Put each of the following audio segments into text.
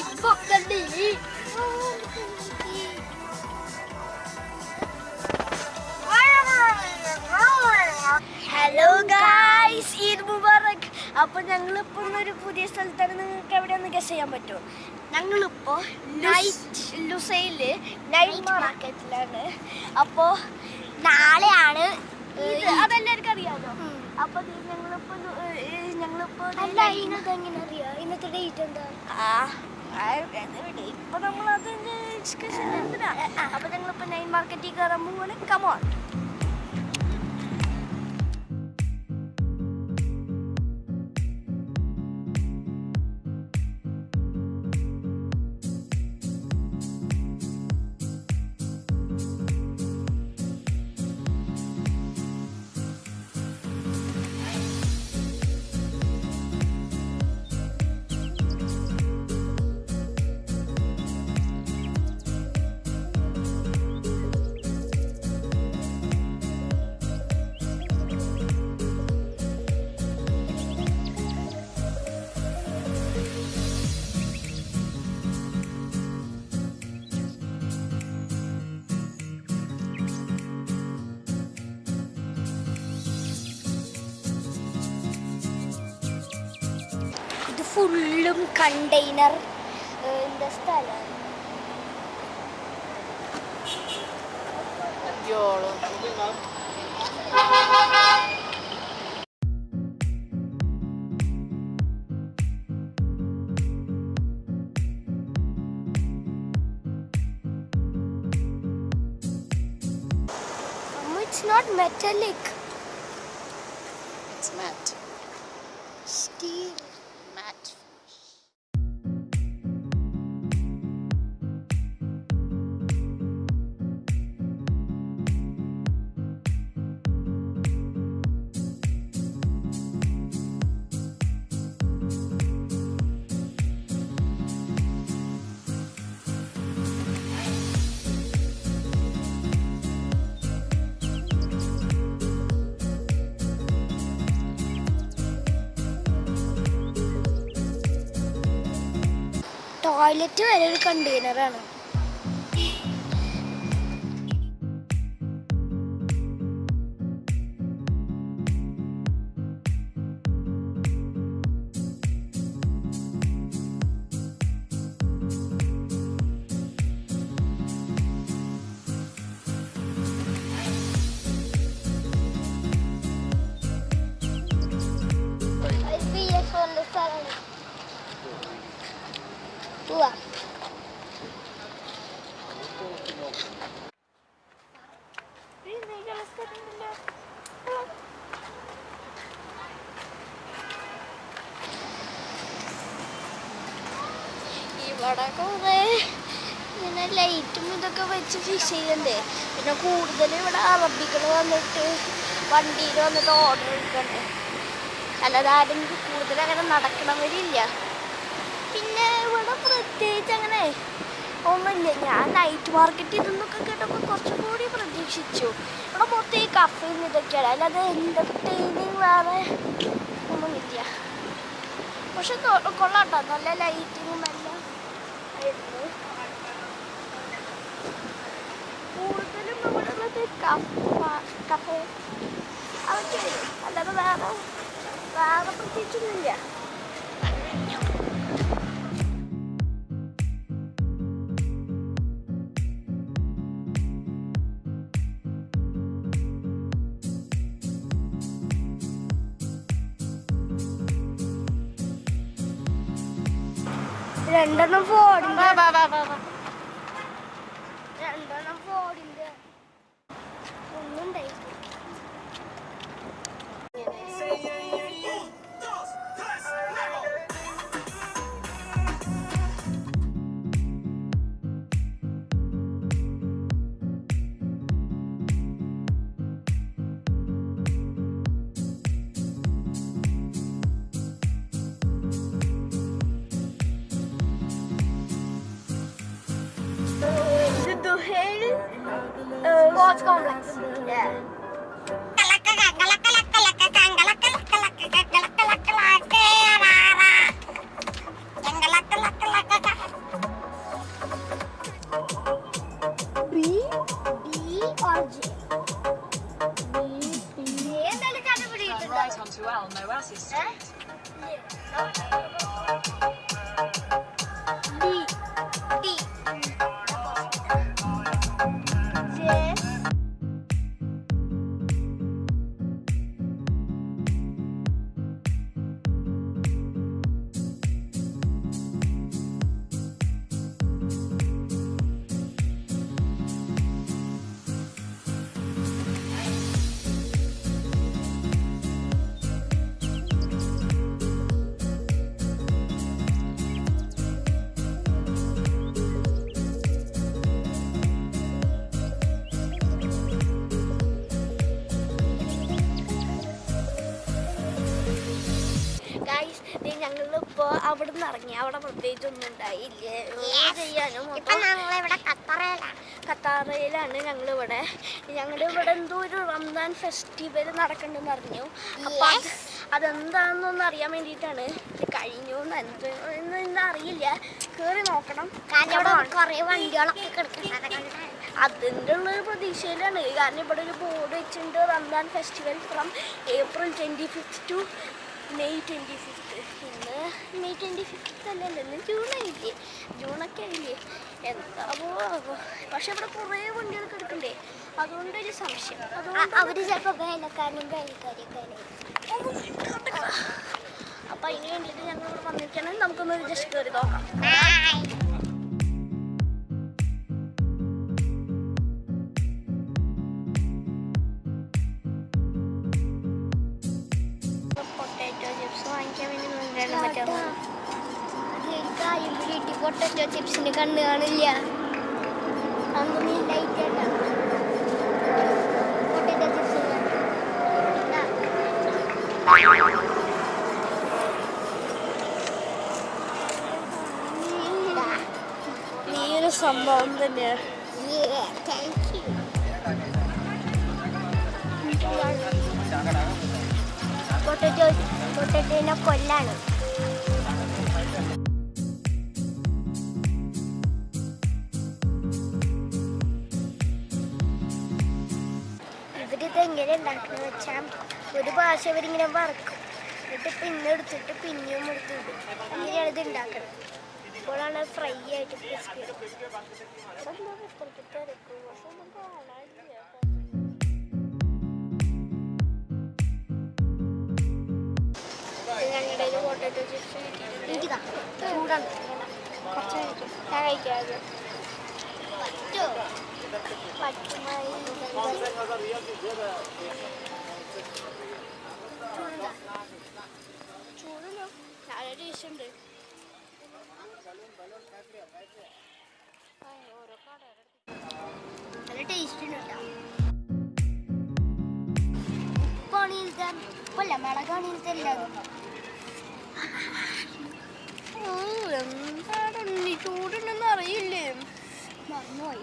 ഇടിപൊക്ക ഇടിപ്പൊക്കണ്ട് hello guys Eid മുബാറക്. അപ്പൊ ഞങ്ങളിപ്പോ ഒരു പുതിയ സ്ഥലത്താണ്. നിങ്ങൾക്ക് എവിടെയൊന്ന് ഗസ് ചെയ്യാൻ പറ്റുമോ? ഞങ്ങളിപ്പോ നൈറ്റ് ലുസൈൽ നൈറ്റ് മാർക്കറ്റിലാണ് അപ്പോ നാളെയാണ് അതെല്ലാവർക്കും അറിയാലോ അപ്പൊ ദേ ഞങ്ങളിപ്പോ ലു- ഏ, ഞങ്ങളിപ്പോ അല്ല ഇന്നത് എങ്ങനെ അറിയാം? ഇന്നത്തെ ഡേറ്റ് എന്താ? ആ. ഇപ്പൊ നമ്മൾ അതിന്റെ ഡിസ്കഷൻ എന്തിനാ അപ്പൊ ഞങ്ങളിപ്പോ നൈൻ മാർക്കറ്റിൽ കയറാൻ പോവാണ് കമോൺ ഫുള്ളും കണ്ടെയ്നർ എന്താ സ്ഥലം ഇറ്റ്സ് നോട്ട് മെറ്റലിക് ടോയ്ലറ്റ് വരെ ഒരു കണ്ടെയ്നറാണ് ഇവിടെ കുറേ ഇങ്ങനെ ലൈറ്റും ഇതൊക്കെ വെച്ച് ഫിഷ് ചെയ്യണ്ടേ. പിന്നെ കൂടുതൽ ഇവിടെ അറബികൾ വന്നിട്ട് വണ്ടിയിൽ വന്നിട്ട് ഓർഡർ എടുക്കണ്ടേ. അല്ലാതെ ആരും കൂടുതൽ അങ്ങനെ നടക്കണവരില്ല പിന്നെ ഇവിടെ പ്രത്യേകിച്ച് അങ്ങനെ ഒന്നുമില്ല. ഞാൻ നൈറ്റ് മാർക്കറ്റിൽ നിന്നൊക്കെ കേട്ടപ്പോൾ കുറച്ചും കൂടി പ്രതീക്ഷിച്ചു. ഇവിടെ മൊത്തം ഈ കഫയും ഇതൊക്കെയാണ്. അല്ലാതെ എന്റർടൈനിങ് വേറെ ഒന്നുമില്ല. പക്ഷെ കൊള്ളാട്ടോ. നല്ല ലൈറ്റിങ്ങും എല്ലാം Puta na ba wala na tayo kape? Ah, okay, alam na ba ako? Para pag-teacher nila. Ano? രണ്ടെണ്ണം ഫോണിന്റെ ഒന്നുണ്ടായി ഇത് അവിടെ നിന്ന് ഇറങ്ങി. അവിടെ പ്രത്യേകിച്ച് ഒന്നും ഉണ്ടായില്ല ചെയ്യാനും ഞങ്ങളിവിടെ ഖത്തറയിലാണ് ഇവിടെ ഞങ്ങളുടെ ഇവിടെ എന്തോ ഒരു റംസാൻ ഫെസ്റ്റിവൽ നടക്കണ്ടെന്ന് അറിഞ്ഞു. അപ്പൊ അതെന്താണെന്നൊന്നും അറിയാൻ വേണ്ടിയിട്ടാണ്. കഴിഞ്ഞു എന്ന് എന്ത് എന്താ അറിയില്ല. കേറി നോക്കണം. കുറെ വണ്ടികളൊക്കെ കിടക്കുന്നത് അതിന്റെ ഉള്ള പ്രതീക്ഷയിലാണ്. കാരണം ഇവിടെ ഒരു ബോർഡ് വെച്ചിട്ടുണ്ട് Ramzan festival from April twenty fifth to May twenty fifth May twenty fifth അല്ലല്ലോ ജൂൺ ആയില്ലേ? ജൂണൊക്കെ ആയില്ലേ? എന്താവോ ആവോ പക്ഷെ ഇവിടെ കുറേ വണ്ടികൾ കിടക്കണ്ടേ അതുകൊണ്ടൊരു സംശയം. അതുകൊണ്ട് അവർ ചിലപ്പോൾ വേലക്കാരനും വേലക്കാരിയൊക്കെ അപ്പം അതിന് വേണ്ടിയിട്ട് ഞങ്ങൾ ഇവിടെ വന്നിരിക്കുകയാണെങ്കിൽ നമുക്കൊന്ന് ജസ്റ്റ് കയറി നോക്കാം. പറ്റുമോ പൊട്ടറ്റോ ചിപ്സിന് കണ്ണ് കാണില്ല. ലൈറ്റ് പൊട്ടറ്റോ ഒരു സംഭവം തന്നെയാണ് താങ്ക് യു പൊട്ടറ്റോ പൊട്ടറ്റോനെ കൊല്ലാണ്. ഇവരിത് എങ്ങനെ ഉണ്ടാക്കുന്നത് വെച്ചാൽ ഒരു ഭാഷ ഇവരിങ്ങനെ വറക്കും. എന്നിട്ട് പിന്നെ എടുത്തിട്ട് പിന്നെയും എടുത്തിട്ട് അങ്ങനെയാണ് ഇത് ഉണ്ടാക്കുന്നത് അപ്പോഴാണ് ഫ്രൈ ആയിട്ട് ഞങ്ങളുടെ എനിക്കിതാ ചൂടാണ് കുറച്ച് കഴിക്കും ഞാൻ കഴിക്കാതെ പറ്റുമായി ചൂടല്ലോ നല്ല ടേസ്റ്റ് ഉണ്ട് എന്താണ് ചൂടുണ്ടെന്ന് അറിയില്ലേ? മറന്നുപോയി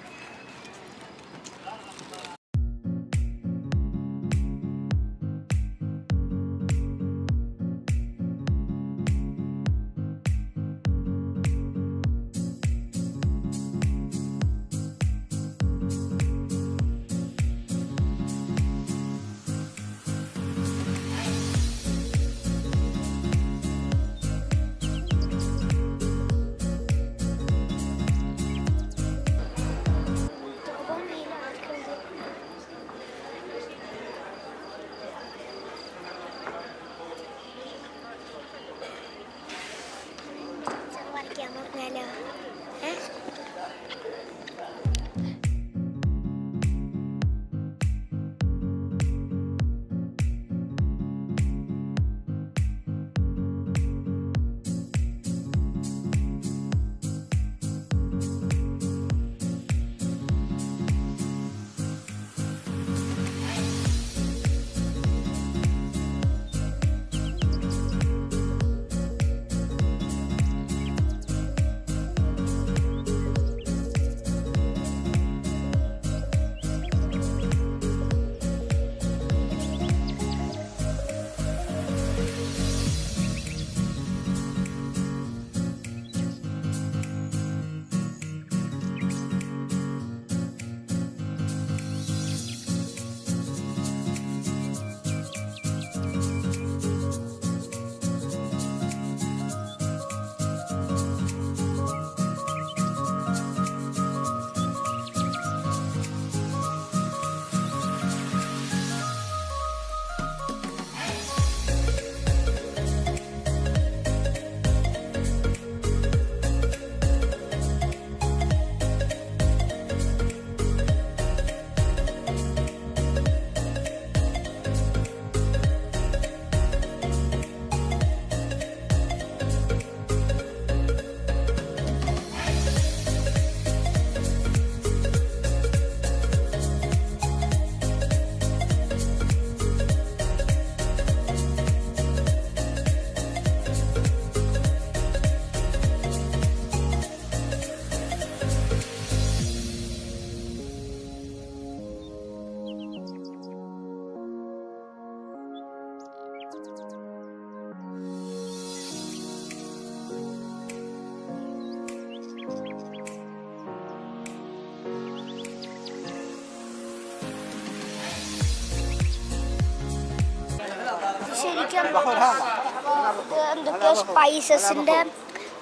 എന്തൊക്കെയോ സ്പൈസസിന്റെ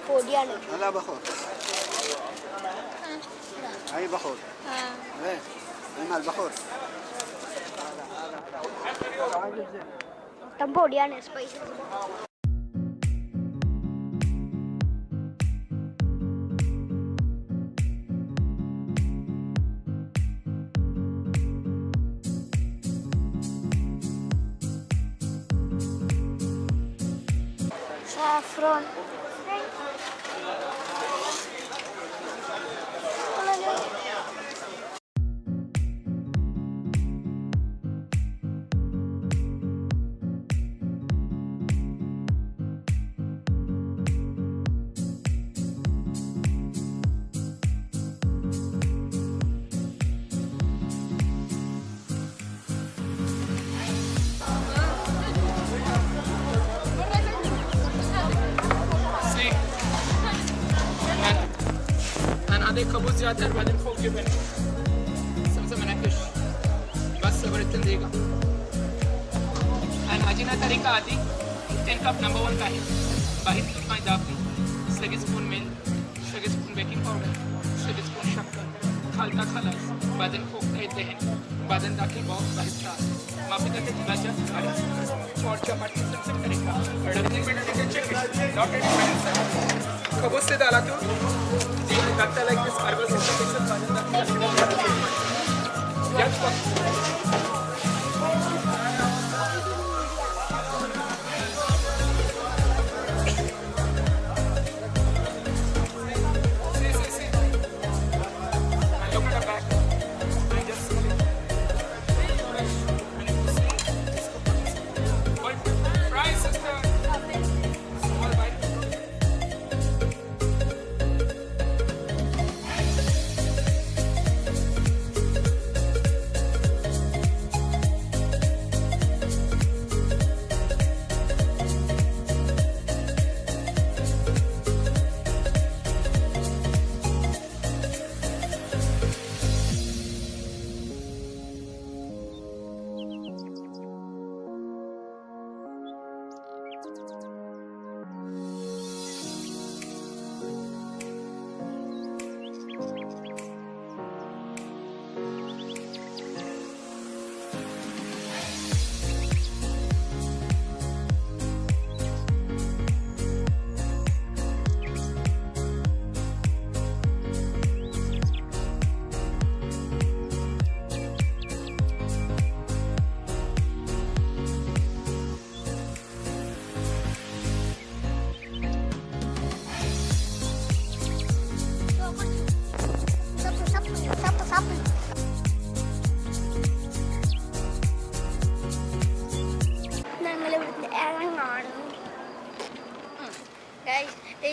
പൊടിയാണ് هذا بخور هاي بخور ايه هنا البخور മൊത്തം പൊടിയാണ് spices saffron 了 زيادة بعدين فوق جبن سمسم منكش بس صبرت دقيقة انا عجينة طريقة عادي 10 cup number one का है बाईस दूध मैदा अपनी सगे स्पून मिल सगे स्पून बेकिंग पाउडर सगे स्पून शक्कर खालता खलास बादन फोक येते हैं बादन दाखिल बॉक्स बाईस चार माफी करके दिलाचा आणि और चपाती समसम करेगा रगने में डालेंगे चिकन डॉटेड खबूज से डाला तो जी लगता लाइक दिस मार्बल सिस्टम के साथ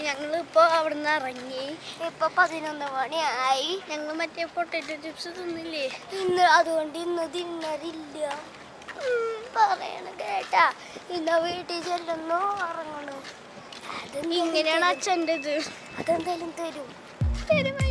ഞങ്ങൾ ഇപ്പോൾ അവിടുന്ന് ഇറങ്ങി. ഇപ്പൊ പതിനൊന്ന് മണിയായി. ഞങ്ങൾ മറ്റേ പൊട്ടറ്റോ ചിപ്സ് തിന്നില്ലേ? ഇന്ന് അതുകൊണ്ട് ഇന്ന് തിന്നറില്ല പറയണ കേട്ടാ. ഇന്ന വീട്ടിൽ ചെല്ലുന്നു ഇറങ്ങണു ഇങ്ങനെയാണ് അച്ഛന്റെ ഇത് അതെന്തായാലും തരും. തരുമായിരിക്കും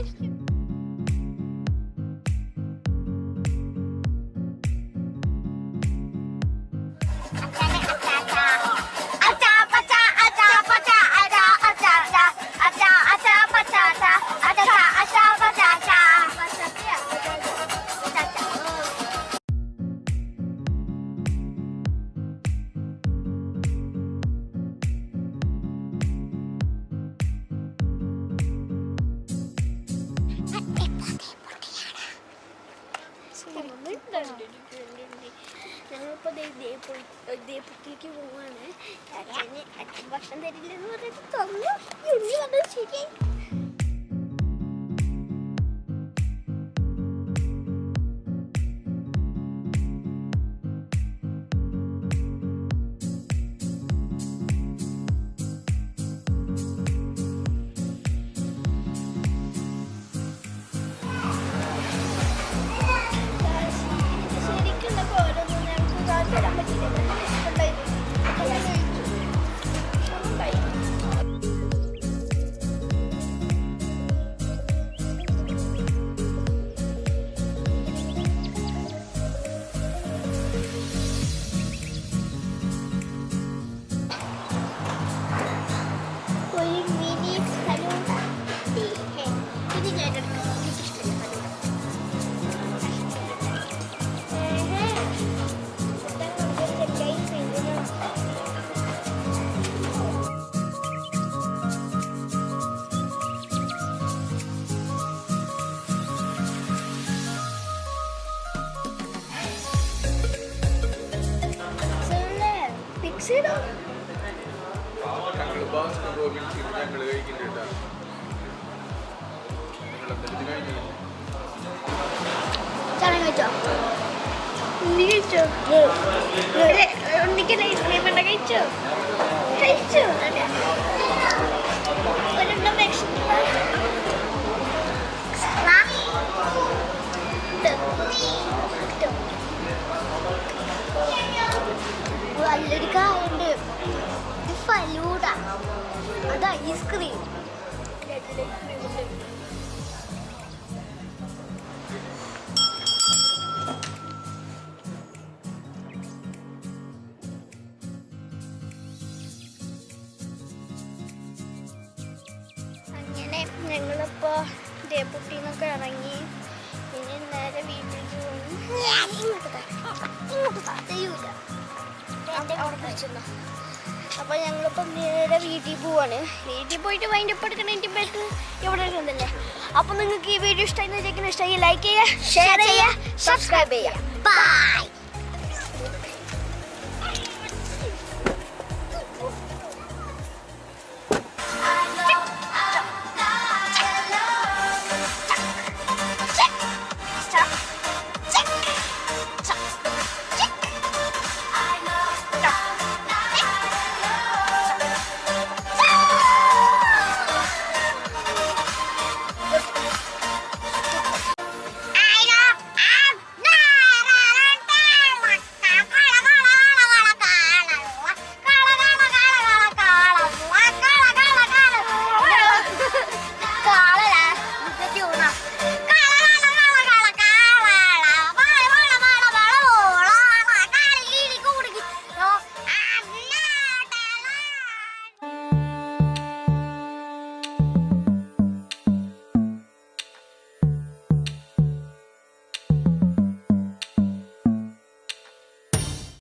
പിടിച്ചിരുന്നോ. അപ്പൊ ഞങ്ങളിപ്പം നേരെ വീട്ടിൽ പോവാണ്. വീട്ടിൽ പോയിട്ട് വൈൻഡ് അപ്പ് എടുക്കണതിന്റെ പേർക്ക് എവിടെ ഇരുന്നല്ലേ അപ്പൊ നിങ്ങൾക്ക് ഈ വീഡിയോ ഇഷ്ടമായി ഇഷ്ടമായി ലൈക്ക് ചെയ്യുക ഷെയർ ചെയ്യുക സബ്സ്ക്രൈബ് ചെയ്യുക. ബൈ